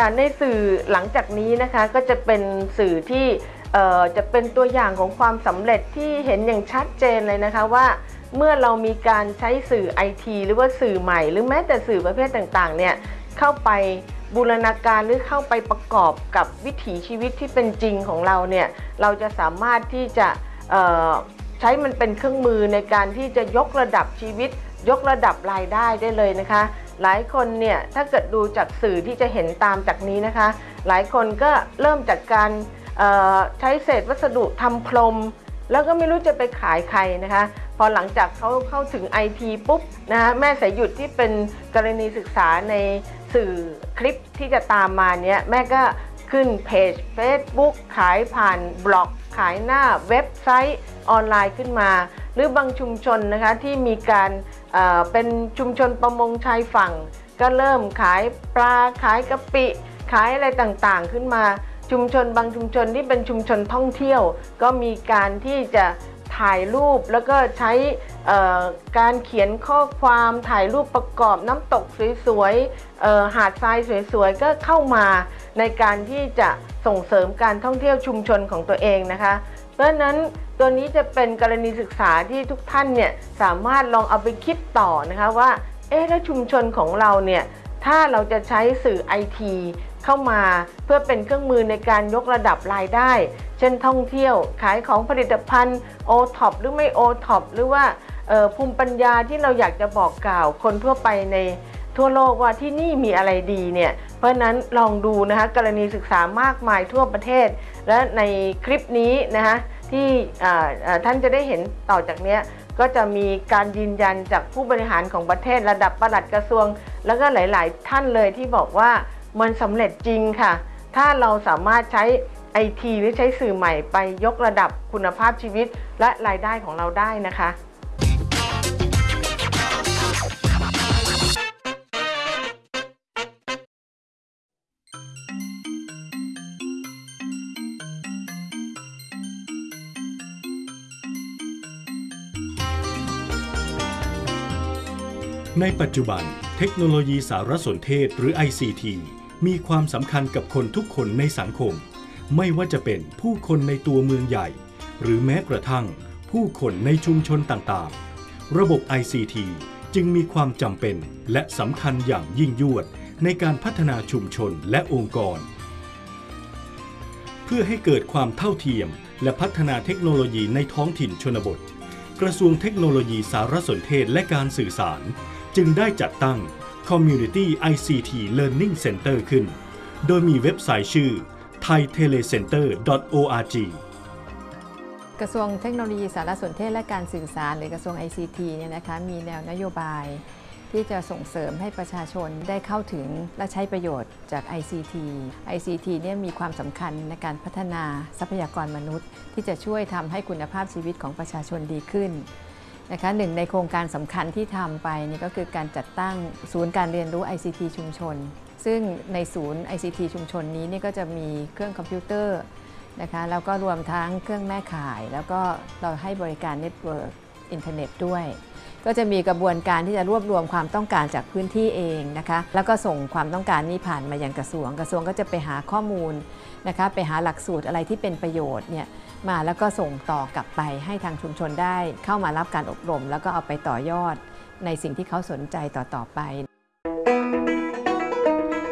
ค่ะในสื่อหลังจากนี้นะคะก็จะเป็นสื่อที่จะเป็นตัวอย่างของความสำเร็จที่เห็นอย่างชัดเจนเลยนะคะว่าเมื่อเรามีการใช้สื่อไอทีหรือว่าสื่อใหม่ หรือแม้แต่สื่อประเภทต่างๆเนี่ยเข้าไปบูรณาการหรือเข้าไปประกอบกับวิถีชีวิตที่เป็นจริงของเราเนี่ยเราจะสามารถที่จะใช้มันเป็นเครื่องมือในการที่จะยกระดับชีวิต ยกระดับรายได้ได้เลยนะคะ หลายคนเนี่ยถ้าเกิดดูจากสื่อที่จะเห็นตามจากนี้นะคะ หลายคนก็เริ่มจากการใช้เศษวัสดุทำพรม แล้วก็ไม่รู้จะไปขายใครนะคะ พอหลังจากเขาเข้าถึง IT ปุ๊บนะคะแม่สายหยุดที่เป็นกรณีศึกษาในสื่อคลิปที่จะตามมาเนี้ยแม่ก็ขึ้นเพจ Facebook ขายผ่านบล็อก ขายหน้าเว็บไซต์ออนไลน์ขึ้นมา หรือบางชุมชนนะคะที่มีการ เป็นชุมชนประมงชายฝั่ง ก็เริ่มขายปลาขายกะปิ ขายอะไรต่างๆขึ้นมา ชุมชนบางชุมชนที่เป็นชุมชนท่องเที่ยว ก็มีการที่จะถ่ายรูปแล้วก็ใช้การเขียนข้อความถ่ายรูปประกอบน้ำตกสวยๆหาดทรายสวยๆ ก็เข้ามาในการที่จะส่งเสริมการท่องเที่ยวชุมชนของตัวเองนะคะ เพราะนั้น ตัวนี้จะเป็นกรณีศึกษาที่ทุกท่านเนี่ยสามารถลองเอาไปคิดต่อนะคะว่าเอ๊ะแล้วชุมชนของเราเนี่ยถ้าเราจะใช้สื่อไอทีเข้ามาเพื่อเป็นเครื่องมือในการยกระดับรายได้ เช่นท่องเที่ยว ขายของผลิตภัณฑ์โอท็อปหรือไม่โอท็อปหรือว่าภูมิปัญญาที่เราอยากจะบอกกล่าวคนทั่วไปในทั่วโลกว่าที่นี่มีอะไรดีเนี่ยเพราะนั้นลองดูนะคะกรณีศึกษามากมายทั่วประเทศ และในคลิปนี้นะคะ ที่ท่านจะได้เห็นต่อจากนี้ก็จะมีการยืนยันจากผู้บริหารของประเทศระดับประหลัดกระทรวง แล้วก็หลาย ๆ ท่านเลยที่บอกว่ามันสำเร็จจริงค่ะ ถ้าเราสามารถใช้ไอทีหรือใช้สื่อใหม่ไปยกระดับคุณภาพชีวิตและรายได้ของเราได้นะคะ ในปัจจุบัน เทคโนโลยีสารสนเทศหรือ ICT มีความสำคัญกับคนทุกคนในสังคม ไม่ว่าจะเป็นผู้คนในตัวเมืองใหญ่ หรือแม้กระทั่ง ผู้คนในชุมชนต่างๆ ระบบ ICT จึงมีความจำเป็นและสำคัญอย่างยิ่งยวดในการพัฒนาชุมชนและองค์กร เพื่อให้เกิดความเท่าเทียม และพัฒนาเทคโนโลยีในท้องถิ่นชนบท กระทรวงเทคโนโลยีสารสนเทศและการสื่อสาร จึงได้จัดตั้ง Community ICT Learning Center ขึ้น โดยมีเว็บไซต์ชื่อ thaitelecenter.org กระทรวงเทคโนโลยีสารสนเทศและการสื่อสารหรือกระทรวง ICT เนี่ยนะคะมีแนวนโยบายที่จะส่งเสริมให้ประชาชนได้เข้าถึงและใช้ประโยชน์จาก ICT ICT เนี่ยมีความสำคัญในการพัฒนาทรัพยากรมนุษย์ ที่จะช่วยทำให้คุณภาพชีวิตของประชาชนดีขึ้น นะคะหนึ่งในโครงการสำคัญที่ทำไปนี่ก็คือการจัดตั้งศูนย์การเรียนรู้ ICT ชุมชน ซึ่งในศูนย์ ICT ชุมชนนี้นี่ก็จะมีเครื่องคอมพิวเตอร์นะคะแล้วก็รวมทั้งเครื่องแม่ข่าย แล้วก็เราให้บริการ network อินเทอร์เน็ตด้วย ก็จะมีกระบวนการที่จะรวบรวมความต้องการจากพื้นที่เองนะคะแล้วก็ส่งความต้องการนี้ผ่านมายังกระทรวง กระทรวงก็จะไปหาข้อมูลนะคะไปหาหลักสูตรอะไรที่เป็นประโยชน์เนี่ย มาแล้วก็ส่งต่อกลับไปให้ทางชุมชนได้ เข้ามารับการอบรม แล้วก็เอาไปต่อยอดในสิ่งที่เขาสนใจต่อๆไป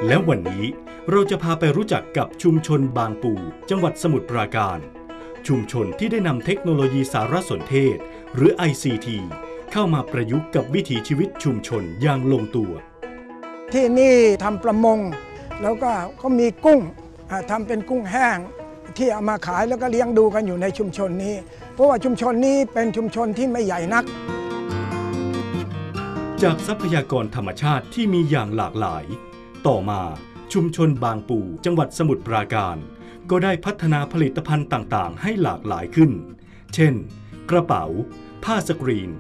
และวันนี้เราจะพาไปรู้จักกับชุมชนบางปู จังหวัดสมุทรปราการ ชุมชนที่ได้นำเทคโนโลยีสารสนเทศ หรือ ICT เข้ามาประยุกต์กับวิถีชีวิตชุมชนอย่างลงตัว ที่นี่ทำประมง แล้วก็เขามีกุ้งอ่าทำเป็นกุ้งแห้ง ที่เอามาขายแล้วก็เลี้ยงดูกันอยู่ในชุมชนนี้ เพราะว่าชุมชนนี้เป็นชุมชนที่ไม่ใหญ่นัก จากทรัพยากรธรรมชาติที่มีอย่างหลากหลาย ต่อมาชุมชนบางปูจังหวัดสมุทรปราการ ก็ได้พัฒนาผลิตภัณฑ์ต่างๆ ให้หลากหลายขึ้น เช่น กระเป๋า ผ้าสกรีน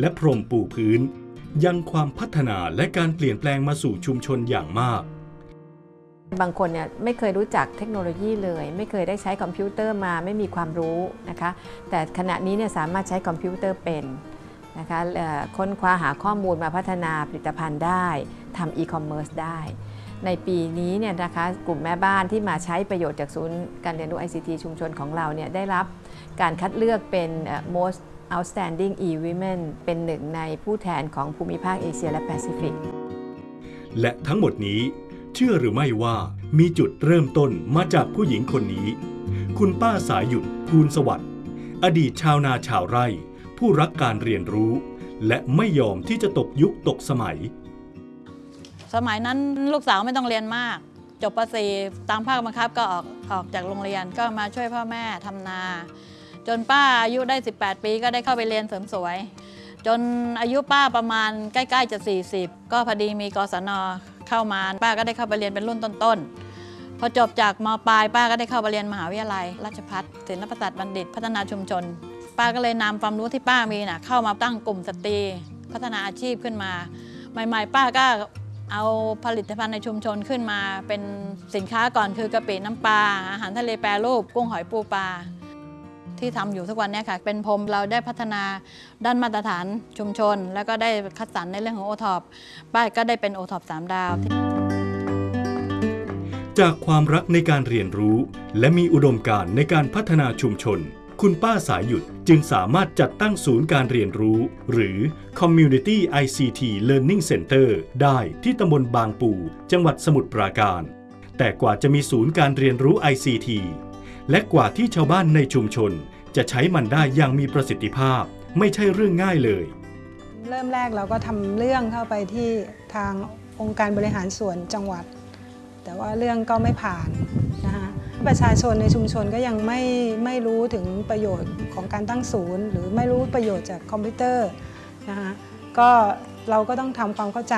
และพรมปูพื้น ยังความพัฒนาและการเปลี่ยนแปลงมาสู่ชุมชนอย่างมาก บางคนเนี่ยไม่เคยรู้จักเทคโนโลยีเลย ไม่เคยได้ใช้คอมพิวเตอร์มาไม่มีความรู้นะคะแต่ขณะนี้เนี่ยสามารถใช้คอมพิวเตอร์เป็นนะคะค้นคว้าหาข้อมูลมาพัฒนาผลิตภัณฑ์ได้ทำอีคอมเมิร์ซได้ ในปีนี้เนี่ยนะคะกลุ่มแม่บ้านที่มาใช้ประโยชน์จากศูนย์การเรียนรู้ ICT ชุมชนของเราเนี่ยได้รับการคัดเลือกเป็น most outstanding e-women เป็นหนึ่งในผู้แทนของภูมิภาคเอเชียและแปซิฟิกและทั้งหมดนี้ เชื่อหรือไม่ว่ามีจุดเริ่มต้นมาจากผู้หญิงคนนี้ คุณป้าสายหยุดภูลสวัสดิ์อดีตชาวนาชาวไร่ ผู้รักการเรียนรู้ และไม่ยอมที่จะตกยุคตกสมัย สมัยนั้นลูกสาวไม่ต้องเรียนมาก จบป .4 ตามภาคบังคับก็ออกออกจากโรงเรียนก็มาช่วยพ่อแม่ทำนา จนป้าอายุได้ 18 ปีก็ได้เข้าไปเรียนเสริมสวย จนอายุป้าประมาณใกล้ ๆ จะ 40 ก็พอดีมีกศน เข้ามาป้าก็ได้เข้าไปเรียนเป็นรุ่นต้นๆ พอจบจากมปลายป้าก็ได้เข้าไปเรียนมหาวิทยาลัย ราชภัฏศิลปศาสตร์บัณฑิต พัฒนาชุมชน ป้าก็เลยนำความรู้ที่ป้ามีน่ะเข้ามาตั้งกลุ่มสตรี พัฒนาอาชีพขึ้นมา ใหม่ๆ ป้าก็เอาผลิตภัณฑ์ในชุมชนขึ้นมา เป็นสินค้าก่อนคือกะปิน้ำปลาอาหารทะเลแปรรูปกุ้งหอยปูปลา ที่ทำอยู่ทุกวันนี้ค่ะ เป็นพรมเราได้พัฒนาด้านมาตรฐานชุมชน แล้วก็ได้คัดสรรในเรื่องของโอท็อปป้าก็ได้เป็นโอท็อปสามดาวจากความรักในการเรียนรู้ และมีอุดมการณ์ในการพัฒนาชุมชน คุณป้าสายหยุดจึงสามารถจัดตั้งศูนย์การเรียนรู้ หรือ Community ICT Learning Center ได้ที่ตำบลบางปู จังหวัดสมุทรปราการ แต่กว่าจะมีศูนย์การเรียนรู้ ICT และกว่าที่ชาวบ้านในชุมชน จะใช้มันได้อย่างมีประสิทธิภาพ ไม่ใช่เรื่องง่ายเลย เริ่มแรกเราก็ทำเรื่องเข้าไปที่ทางองค์การบริหารส่วนจังหวัด แต่ว่าเรื่องก็ไม่ผ่านนะคะประชาชนในชุมชนก็ยังไม่ไม่รู้ถึงประโยชน์ของการตั้งศูนย์ หรือไม่รู้ประโยชน์จากคอมพิวเตอร์นะคะก็เราก็ต้องทำความเข้าใจ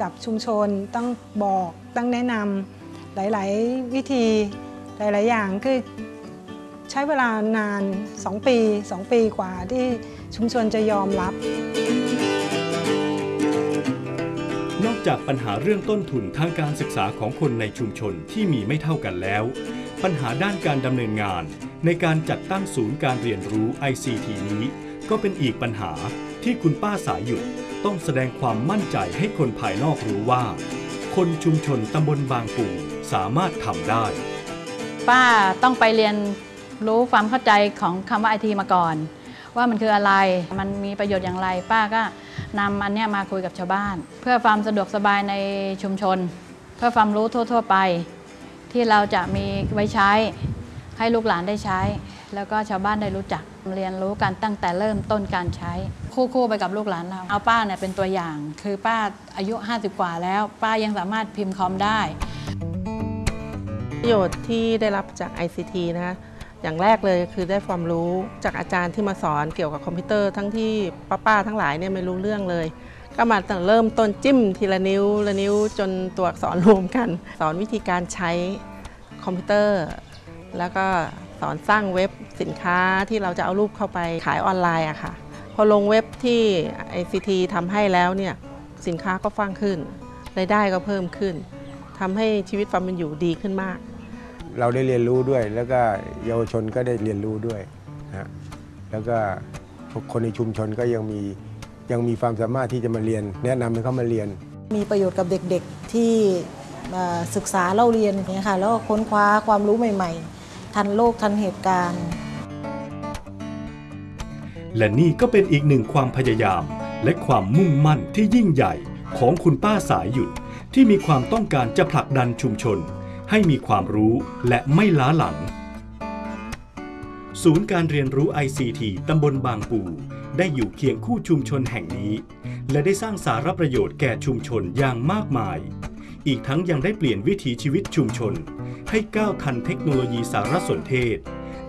กับชุมชนต้องบอกต้องแนะนำหลาย ๆ วิธีหลาย ๆ อย่างคือ ใช้เวลานาน 2 ปี 2 ปีกว่าที่ชุมชนจะยอมรับ นอกจากปัญหาเรื่องต้นทุนทางการศึกษาของคนในชุมชนที่มีไม่เท่ากันแล้ว ปัญหาด้านการดำเนินงาน ในการจัดตั้งศูนย์การเรียนรู้ ICT นี้ ก็เป็นอีกปัญหาที่คุณป้าสายหยุดต้องแสดงความมั่นใจให้คนภายนอกรู้ว่า คนชุมชนตำบลบางปูสามารถทำได้ ป้าต้องไปเรียน รู้ความเข้าใจของคำว่าไอทีมาก่อน ว่ามันคืออะไรมันมีประโยชน์อย่างไร ป้าก็นำอันเนี้ยมาคุยกับชาวบ้าน เพื่อความสะดวกสบายในชุมชน เพื่อความรู้ทั่ว ๆ ไป ที่เราจะมีไว้ใช้ให้ลูกหลานได้ใช้ แล้วก็ชาวบ้านได้รู้จักเรียนรู้กันตั้งแต่เริ่มต้นการใช้ คู่ๆไปกับลูกหลานเรา เอาป้าเนี่ยเป็นตัวอย่าง คือป้าอายุ 50 กว่าแล้ว ป้ายังสามารถพิมพ์คอมได้ประโยชน์ที่ได้รับจาก ICT นะคะ อย่างแรกเลยคือได้ความรู้จากอาจารย์ที่มาสอนเกี่ยวกับคอมพิวเตอร์ทั้งที่ป้าๆทั้งหลายเนี่ยไม่รู้เรื่องเลย ก็มาตั้งเริ่มต้นจิ้มทีละนิ้วละนิ้วจนตัวอักษรรวมกัน สอนวิธีการใช้คอมพิวเตอร์ แล้วก็สอนสร้างเว็บสินค้าที่เราจะเอารูปเข้าไปขายออนไลน์อะค่ะ พอลงเว็บที่ ICT ทำให้แล้วเนี่ยสินค้าก็ฟังขึ้นรายได้ก็เพิ่มขึ้นทำให้ชีวิตความเป็นอยู่ดีขึ้นมาก เราได้เรียนรู้ด้วย แล้วก็เยาวชนก็ได้เรียนรู้ด้วยนะฮะแล้วก็คนในชุมชนก็ยังมียังมีความสามารถที่จะมาเรียน แนะนำให้เขามาเรียน มีประโยชน์กับเด็กๆที่เอ่อศึกษาเล่าเรียนอย่างเงี้ยค่ะแล้วก็ค้นคว้าความรู้ใหม่ ๆ ทันโลกทันเหตุการณ์ และนี่ก็เป็นอีกหนึ่งความพยายาม และความมุ่งมั่นที่ยิ่งใหญ่ของคุณป้าสายหยุดที่มีความต้องการจะผลักดันชุมชน ให้มีความรู้และไม่ล้าหลัง ศูนย์การเรียนรู้ ICT ตำบลบางปูได้อยู่เคียงคู่ชุมชนแห่งนี้ และได้สร้างสาระประโยชน์แก่ชุมชนอย่างมากมาย อีกทั้งยังได้เปลี่ยนวิถีชีวิตชุมชน ให้ก้าวทันเทคโนโลยีสารสนเทศ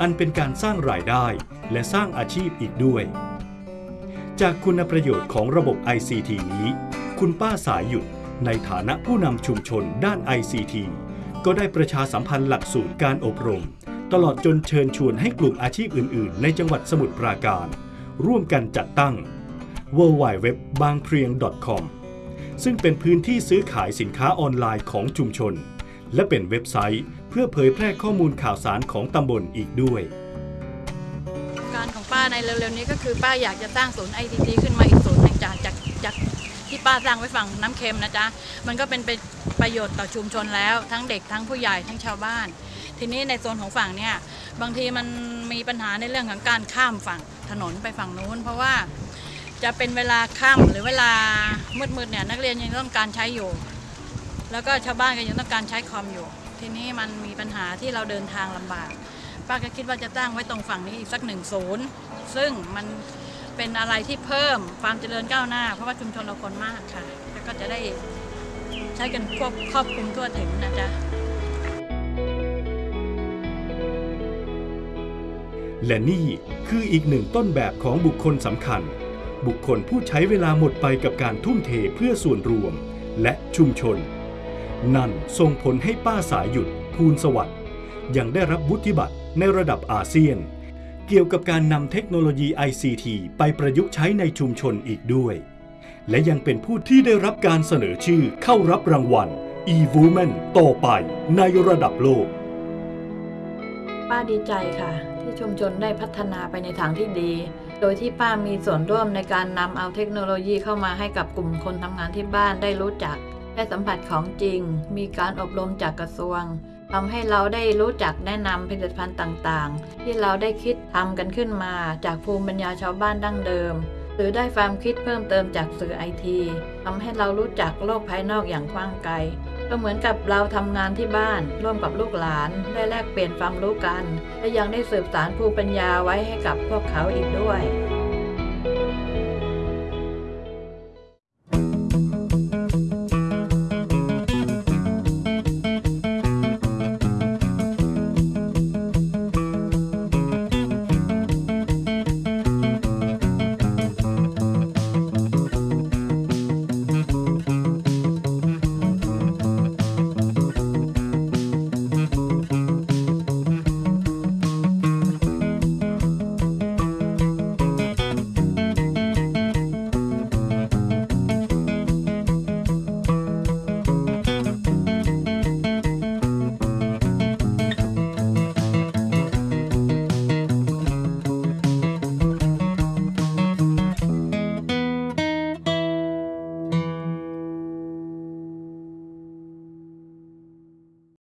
อันเป็นการสร้างรายได้และสร้างอาชีพอีกด้วย จากคุณประโยชน์ของระบบ ICT นี้ คุณป้าสายหยุดในฐานะผู้นำชุมชนด้าน ICT ก็ได้ประชาสัมพันธ์หลักสูตรการอบรม ตลอดจนเชิญชวนให้กลุ่มอาชีพอื่น ๆ ในจังหวัดสมุทรปราการ ร่วมกันจัดตั้ง w w w b a n g p r i e n g com ซึ่งเป็นพื้นที่ซื้อขายสินค้าออนไลน์ของชุมชน และเป็นเว็บไซต์เพื่อเผยแพร่ข้อมูลข่าวสารของตำบลอีกด้วย การของป้าในเร็วๆนี้ก็คือป้าอยากจะสร้างศูนย์ ICT ขึ้นมาอีก ป้าสร้างไว้ฝั่งน้ำเค็มนะจ๊ะ มันก็เป็นไปประโยชน์ต่อชุมชนแล้ว ทั้งเด็กทั้งผู้ใหญ่ทั้งชาวบ้าน ทีนี้ในโซนของฝั่งเนี่ยบางทีมันมีปัญหาในเรื่องของการข้ามฝั่งถนนไปฝั่งนู้น เพราะว่าจะเป็นเวลาค่ำหรือเวลามืดๆเนี่ยนักเรียนยังต้องการใช้อยู่ แล้วก็ชาวบ้านก็ยังต้องการใช้คอมอยู่ ทีนี้มันมีปัญหาที่เราเดินทางลำบาก ป้าก็คิดว่าจะตั้งไว้ตรงฝั่งนี้อีกสักหนึ่งศูนย์ซึ่งมัน เป็นอะไรที่เพิ่มความเจริญก้าวหน้า เพราะว่าชุมชนเราคนมากค่ะ แล้วก็จะได้ใช้กันควบครอบคลุมทั่วถึงนะจ๊ะและนี่คืออีกหนึ่งต้นแบบของบุคคลสำคัญ บุคคลผู้ใช้เวลาหมดไปกับการทุ่มเทเพื่อส่วนรวม และชุมชน นั่นส่งผลให้ป้าสายหยุดภูลสวัสดิ์ยังได้รับวุฒิบัตรในระดับอาเซียน เกี่ยวกับการนำเทคโนโลยี ICT ไปประยุกต์ใช้ในชุมชนอีกด้วย และยังเป็นผู้ที่ได้รับการเสนอชื่อเข้ารับรางวัล e-woman ต่อไปในระดับโลก ป้าดีใจค่ะ ที่ชุมชนได้พัฒนาไปในทางที่ดี โดยที่ป้ามีส่วนร่วมในการนำเอาเทคโนโลยีเข้ามาให้กับกลุ่มคนทำงานที่บ้านได้รู้จัก ได้สัมผัสของจริง มีการอบรมจากกระทรวง ทำให้เราได้รู้จักแนะนำผลิตภัณฑ์ต่างๆ ที่เราได้คิดทำกันขึ้นมา จากภูมิปัญญาชาวบ้านดั้งเดิม หรือได้ความคิดเพิ่มเติมจากสื่อไอทีทำให้เรารู้จักโลกภายนอกอย่างกว้างไกลก็เหมือนกับเราทำงานที่บ้าน ร่วมกับลูกหลาน ได้แลกเปลี่ยนความรู้กัน และยังได้สืบสารภูมิปัญญาไว้ให้กับพวกเขาอีกด้วย